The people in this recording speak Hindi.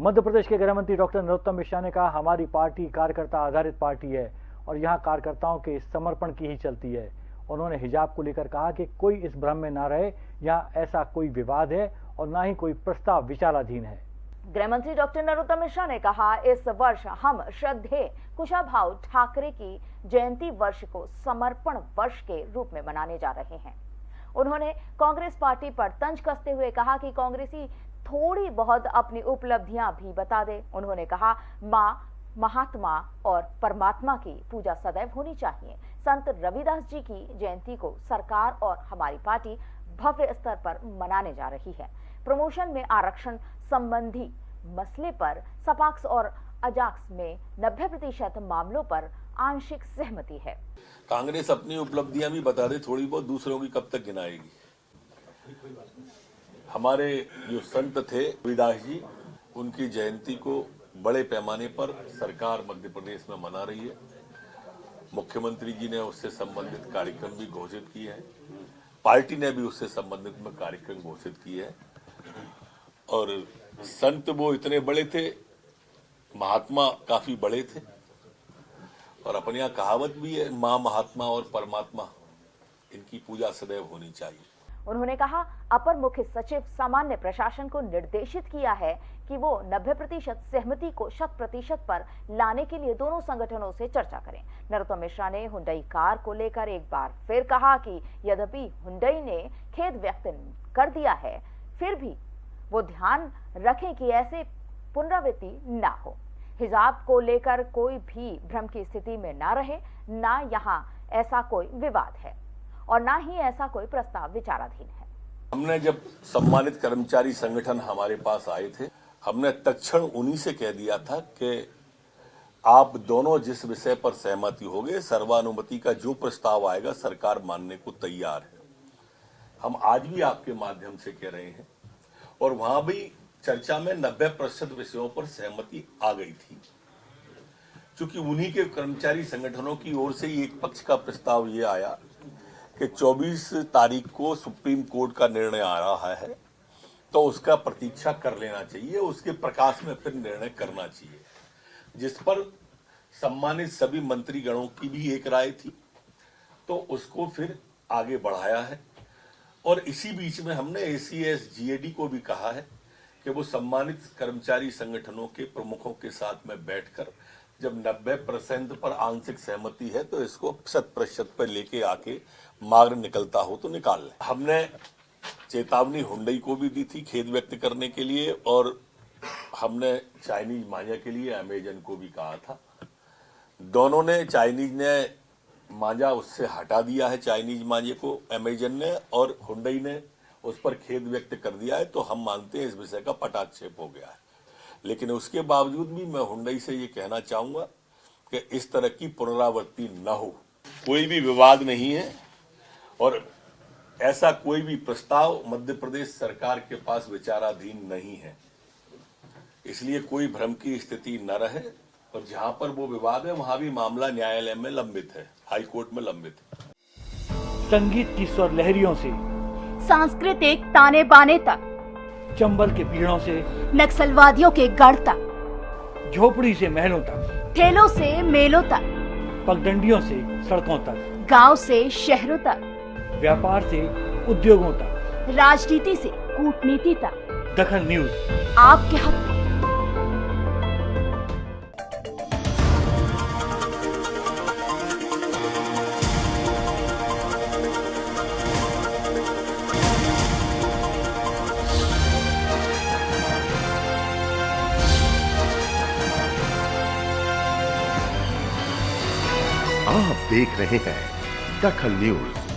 मध्य प्रदेश के गृह मंत्री डॉक्टर नरोत्तम मिश्रा ने कहा, हमारी पार्टी कार्यकर्ता आधारित पार्टी है और यहाँ कार्यकर्ताओं के समर्पण की ही चलती है। उन्होंने हिजाब को लेकर कहा कि कोई इस भ्रम में ना रहे, यहाँ ऐसा कोई विवाद है और ना ही कोई प्रस्ताव विचाराधीन है। गृह मंत्री डॉक्टर नरोत्तम मिश्रा ने कहा, इस वर्ष हम श्रद्धेय कुशाभाऊ ठाकरे की जयंती वर्ष को समर्पण वर्ष के रूप में मनाने जा रहे हैं। उन्होंने कांग्रेस पार्टी पर तंज कसते हुए कहा कि कांग्रेसी थोड़ी बहुत अपनी उपलब्धियाँ भी बता दे। उन्होंने कहा, माँ, महात्मा और परमात्मा की पूजा सदैव होनी चाहिए। संत रविदास जी की जयंती को सरकार और हमारी पार्टी भव्य स्तर पर मनाने जा रही है। प्रमोशन में आरक्षण संबंधी मसले पर सपाक्स और अजाक्स में 90 प्रतिशत मामलों पर आंशिक सहमति है। कांग्रेस अपनी उपलब्धियाँ भी बता दे, थोड़ी बहुत दूसरों की कब तक गिनाएगी? हमारे जो संत थे, रविदास जी, उनकी जयंती को बड़े पैमाने पर सरकार मध्य प्रदेश में मना रही है। मुख्यमंत्री जी ने उससे संबंधित कार्यक्रम भी घोषित किए हैं। पार्टी ने भी उससे संबंधित में कार्यक्रम घोषित किए हैं। और संत वो इतने बड़े थे, महात्मा काफ़ी बड़े थे। और अपने यहाँ कहावत भी है, माँ महात्मा और परमात्मा, इनकी पूजा सदैव होनी चाहिए। उन्होंने कहा, अपर मुख्य सचिव सामान्य प्रशासन को निर्देशित किया है कि वो 90 प्रतिशत सहमति को शत प्रतिशत पर लाने के लिए दोनों संगठनों से चर्चा करें। नरोत्तम मिश्रा ने हुंडई कार को लेकर एक बार फिर कहा कि यद्यपि हुंडई ने खेद व्यक्त कर दिया है, फिर भी वो ध्यान रखें कि ऐसे पुनरावृत्ति ना हो। हिजाब को लेकर कोई भी भ्रम की स्थिति में ना रहे, ना यहाँ ऐसा कोई विवाद है। और ना ही ऐसा कोई प्रस्ताव विचाराधीन है। हमने जब सम्मानित कर्मचारी संगठन हमारे पास आए थे, हमने तक्षण उन्हीं से कह दिया था कि आप दोनों जिस विषय पर सहमति हो गए सर्वानुमति का जो प्रस्ताव आएगा, सरकार मानने को तैयार है। हम आज भी आपके माध्यम से कह रहे हैं, और वहाँ भी चर्चा में 90 प्रतिशत विषयों पर सहमति आ गई थी। क्योंकि उन्हीं के कर्मचारी संगठनों की ओर से एक पक्ष का प्रस्ताव ये आया कि 24 तारीख को सुप्रीम कोर्ट का निर्णय आ रहा है तो उसका प्रतीक्षा कर लेना चाहिए, उसके प्रकाश में फिर निर्णय करना चाहिए। जिस पर सम्मानित सभी मंत्रीगणों की भी एक राय थी तो उसको फिर आगे बढ़ाया है। और इसी बीच में हमने एसीएस जीएडी को भी कहा है कि वो सम्मानित कर्मचारी संगठनों के प्रमुखों के साथ में बैठकर जब 90 परसेंट पर आंशिक सहमति है तो इसको शत प्रतिशत पर लेके आके मार्ग निकलता हो तो निकाल लें। हमने चेतावनी हुंडई को भी दी थी खेद व्यक्त करने के लिए, और हमने चाइनीज़ मांझा के लिए, अमेजन को भी कहा था। दोनों ने, चाइनीज़ ने मांझा उससे हटा दिया है, चाइनीज़ मांझे को, अमेजन ने, और हुंडई ने उस पर खेद व्यक्त कर दिया है तो हम मानते हैं इस विषय का पटाक्षेप हो गया है। लेकिन उसके बावजूद भी मैं हुंडई से ये कहना चाहूँगा कि इस तरह की पुनरावृत्ति न हो। कोई भी विवाद नहीं है और ऐसा कोई भी प्रस्ताव मध्य प्रदेश सरकार के पास विचाराधीन नहीं है। इसलिए कोई भ्रम की स्थिति न रहे और जहाँ पर वो विवाद है वहाँ भी मामला न्यायालय में लंबित है हाई कोर्ट में लंबित है। संगीत की स्वर लहरियों से। सांस्कृतिक ताने बाने तक। चंबल के पीड़ों से नक्सलवादियों के गढ़ तक झोपड़ी से महलों तक ठेलों से मेलों तक पगडंडियों से सड़कों तक गाँव से शहरों तक व्यापार से उद्योगों तक। राजनीति से कूटनीति तक। दखन न्यूज़। आपके हक आप देख रहे हैं दखल न्यूज़।